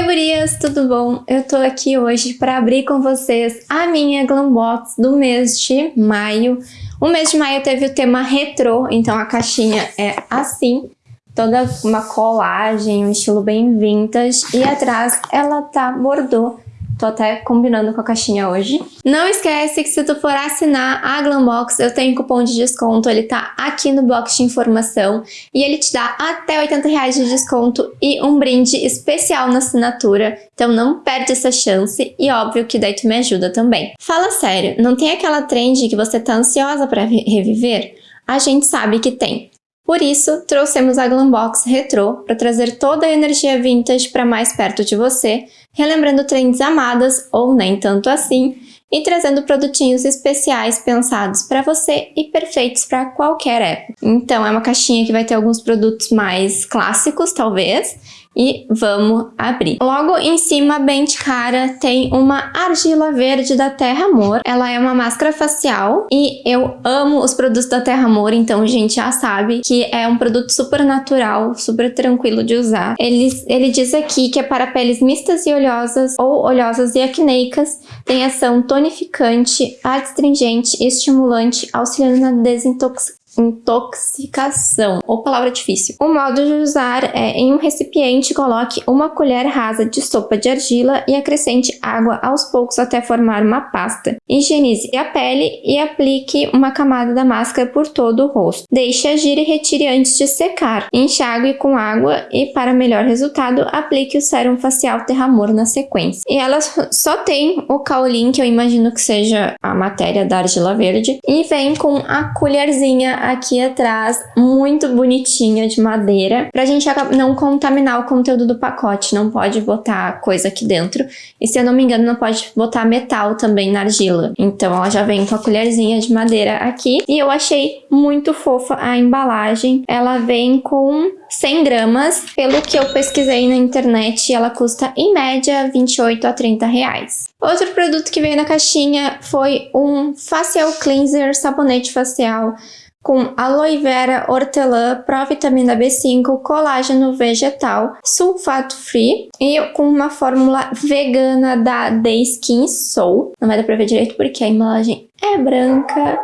Oi gurias, tudo bom? Eu tô aqui hoje para abrir com vocês a minha Glambox do mês de maio. O mês de maio teve o tema retrô, então a caixinha é assim, toda uma colagem, um estilo bem vintage, e atrás ela tá bordô Tô até combinando com a caixinha hoje. Não esquece que se tu for assinar a Glambox, eu tenho cupom de desconto, ele tá aqui no box de informação e ele te dá até 80 reais de desconto e um brinde especial na assinatura. Então não perde essa chance e óbvio que daí tu me ajuda também. Fala sério, não tem aquela trend que você tá ansiosa para reviver? A gente sabe que tem. Por isso, trouxemos a Glambox Retro para trazer toda a energia vintage para mais perto de você, relembrando trends amadas ou nem tanto assim, e trazendo produtinhos especiais pensados para você e perfeitos para qualquer época. Então é uma caixinha que vai ter alguns produtos mais clássicos, talvez, e vamos abrir. Logo em cima, bem de cara, tem uma argila verde da Terra Amor. Ela é uma máscara facial e eu amo os produtos da Terra Amor, então a gente já sabe que é um produto super natural, super tranquilo de usar. Ele, ele diz aqui que é para peles mistas e oleosas ou oleosas e acneicas, tem ação tonificante, adstringente estimulante, auxiliando na desintoxicação intoxicação, ou palavra difícil. O modo de usar é em um recipiente coloque uma colher rasa de sopa de argila e acrescente água aos poucos até formar uma pasta. Higienize a pele e aplique uma camada da máscara por todo o rosto. Deixe agir e retire antes de secar. Enxague com água e para melhor resultado aplique o sérum facial Terramor na sequência. E ela só tem o caulim, que eu imagino que seja a matéria da argila verde, e vem com a colherzinha aqui atrás, muito bonitinha de madeira, pra gente não contaminar o conteúdo do pacote, não pode botar coisa aqui dentro. E se eu não me engano, não pode botar metal também na argila. Então ela já vem com a colherzinha de madeira aqui. E eu achei muito fofa a embalagem. Ela vem com 100 gramas. Pelo que eu pesquisei na internet, ela custa em média 28 a 30 reais. Outro produto que veio na caixinha foi um facial cleanser, sabonete facial com aloe vera, hortelã, provitamina B5, colágeno vegetal, sulfato free e com uma fórmula vegana da The Skin Soul. Não vai dar pra ver direito porque a embalagem é branca,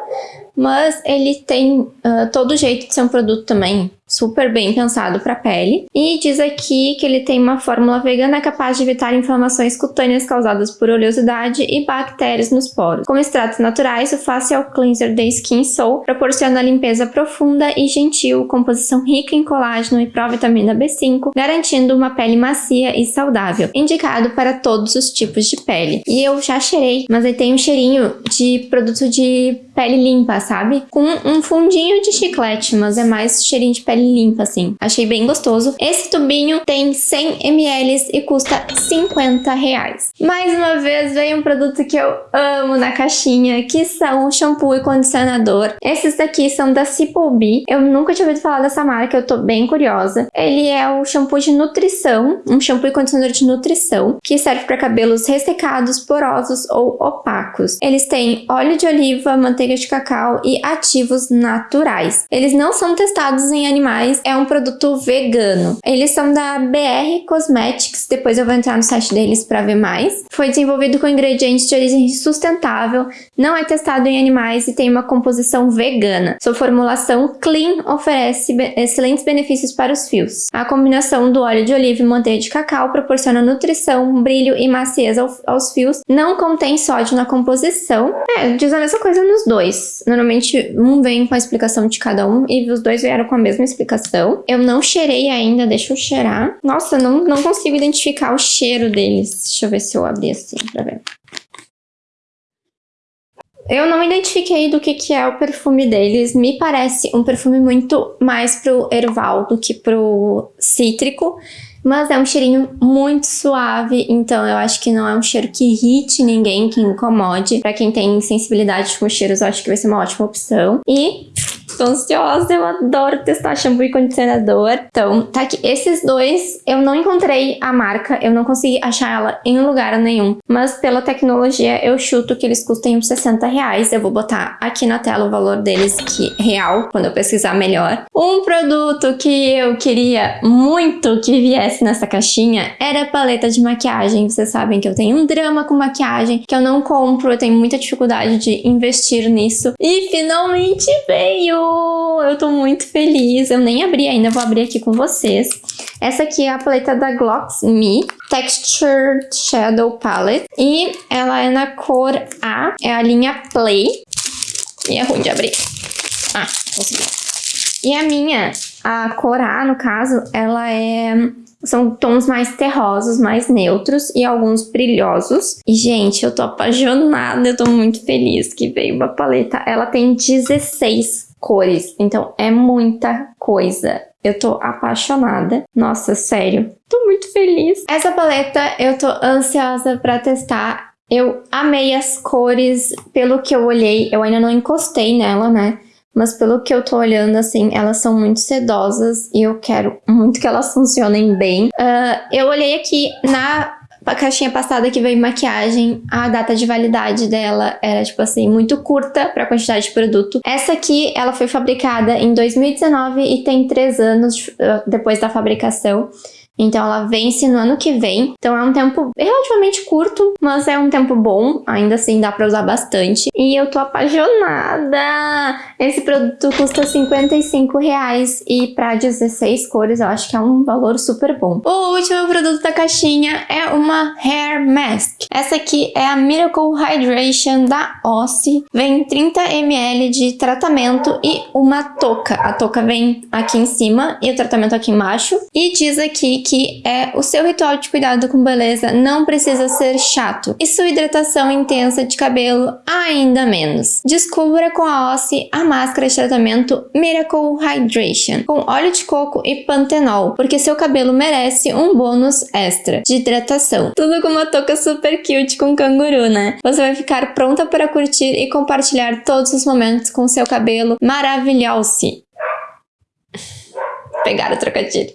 mas ele tem uh, todo o jeito de ser um produto também super bem pensado para a pele. E diz aqui que ele tem uma fórmula vegana capaz de evitar inflamações cutâneas causadas por oleosidade e bactérias nos poros. Com extratos naturais, o Facial Cleanser da Skin Soul proporciona limpeza profunda e gentil, composição rica em colágeno e provitamina B5, garantindo uma pele macia e saudável, indicado para todos os tipos de pele. E eu já cheirei, mas ele tem um cheirinho de produto de pele limpa, sabe? Com um fundinho de chiclete, mas é mais cheirinho de pele pele limpa, assim. Achei bem gostoso. Esse tubinho tem 100 ml e custa 50 reais. Mais uma vez, veio um produto que eu amo na caixinha, que são shampoo e condicionador. Esses daqui são da Cipolbi. Eu nunca tinha ouvido falar dessa marca, eu tô bem curiosa. Ele é o shampoo de nutrição, um shampoo e condicionador de nutrição, que serve para cabelos ressecados, porosos ou opacos. Eles têm óleo de oliva, manteiga de cacau e ativos naturais. Eles não são testados em animais é um produto vegano. Eles são da BR Cosmetics, depois eu vou entrar no site deles para ver mais. Foi desenvolvido com ingredientes de origem sustentável, não é testado em animais e tem uma composição vegana. Sua formulação clean oferece be excelentes benefícios para os fios. A combinação do óleo de oliva e manteiga de cacau proporciona nutrição, brilho e maciez ao aos fios. Não contém sódio na composição. É, diz a mesma coisa nos dois. Normalmente um vem com a explicação de cada um e os dois vieram com a mesma explicação. Eu não cheirei ainda, deixa eu cheirar. Nossa, não, não consigo identificar o cheiro deles. Deixa eu ver se eu abrir assim pra ver. Eu não identifiquei do que, que é o perfume deles. Me parece um perfume muito mais pro erval do que pro cítrico. Mas é um cheirinho muito suave, então eu acho que não é um cheiro que irrite ninguém, que incomode. Pra quem tem sensibilidade com cheiros, eu acho que vai ser uma ótima opção. E Tô ansiosa, eu adoro testar shampoo e condicionador. Então, tá aqui. Esses dois, eu não encontrei a marca, eu não consegui achar ela em lugar nenhum. Mas pela tecnologia, eu chuto que eles custem uns 60 reais. Eu vou botar aqui na tela o valor deles, que real, quando eu pesquisar melhor. Um produto que eu queria muito que viesse nessa caixinha era a paleta de maquiagem. Vocês sabem que eu tenho um drama com maquiagem, que eu não compro, eu tenho muita dificuldade de investir nisso. E finalmente veio! Eu tô muito feliz. Eu nem abri ainda, vou abrir aqui com vocês. Essa aqui é a paleta da Glocks Me Textured Shadow Palette. E ela é na cor A, é a linha Play. E é ruim de abrir. Ah, consegui. E a minha, a cor A, no caso, ela é são tons mais terrosos, mais neutros e alguns brilhosos. E, gente, eu tô apaixonada, eu tô muito feliz que veio uma paleta. Ela tem 16 cores, então é muita coisa. Eu tô apaixonada. Nossa, sério. Tô muito feliz. Essa paleta eu tô ansiosa pra testar. Eu amei as cores, pelo que eu olhei, eu ainda não encostei nela, né? mas pelo que eu tô olhando, assim, elas são muito sedosas e eu quero muito que elas funcionem bem. Uh, eu olhei aqui na caixinha passada que veio maquiagem, a data de validade dela era, tipo assim, muito curta para a quantidade de produto. Essa aqui, ela foi fabricada em 2019 e tem 3 anos uh, depois da fabricação. Então ela vence no ano que vem. Então é um tempo relativamente curto, mas é um tempo bom. Ainda assim dá pra usar bastante. E eu tô apaixonada! Esse produto custa 55 reais e pra 16 cores eu acho que é um valor super bom. O último produto da caixinha é uma Hair Mask. Essa aqui é a Miracle Hydration da Ossi. Vem 30 ml de tratamento e uma touca. A touca vem aqui em cima e o tratamento aqui embaixo. E diz aqui que é o seu ritual de cuidado com beleza não precisa ser chato e sua hidratação intensa de cabelo ainda menos. Descubra com a Ossi a máscara de tratamento Miracle Hydration com óleo de coco e pantenol, porque seu cabelo merece um bônus extra de hidratação. Tudo com uma touca super cute com canguru, né? Você vai ficar pronta para curtir e compartilhar todos os momentos com seu cabelo maravilhoso. Pegar o trocadilho.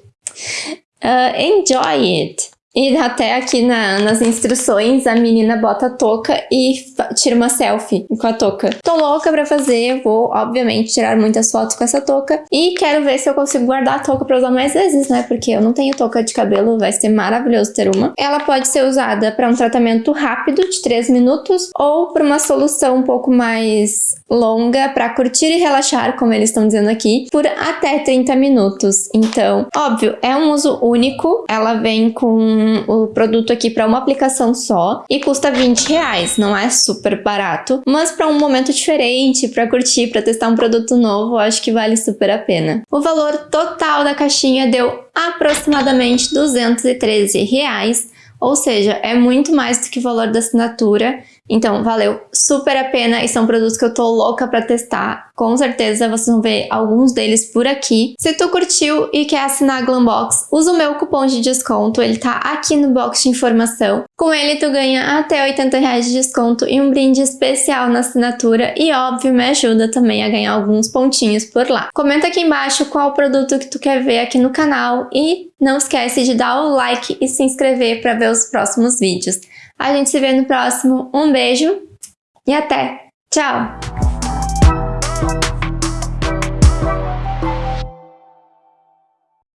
Uh, enjoy it. E até aqui na, nas instruções a menina bota a touca e tira uma selfie com a touca. Tô louca pra fazer, vou obviamente tirar muitas fotos com essa touca e quero ver se eu consigo guardar a touca pra usar mais vezes, né? Porque eu não tenho touca de cabelo, vai ser maravilhoso ter uma. Ela pode ser usada para um tratamento rápido de 3 minutos ou para uma solução um pouco mais longa para curtir e relaxar, como eles estão dizendo aqui, por até 30 minutos. Então, óbvio, é um uso único, ela vem com o produto aqui para uma aplicação só e custa 20 reais, não é super barato, mas para um momento diferente, para curtir, para testar um produto novo, acho que vale super a pena. O valor total da caixinha deu aproximadamente 213 reais, ou seja, é muito mais do que o valor da assinatura então, valeu super a pena e são produtos que eu tô louca pra testar. Com certeza vocês vão ver alguns deles por aqui. Se tu curtiu e quer assinar a Glambox, usa o meu cupom de desconto, ele tá aqui no box de informação. Com ele tu ganha até 80 reais de desconto e um brinde especial na assinatura e óbvio me ajuda também a ganhar alguns pontinhos por lá. Comenta aqui embaixo qual produto que tu quer ver aqui no canal e não esquece de dar o like e se inscrever para ver os próximos vídeos. A gente se vê no próximo. Um beijo e até! Tchau!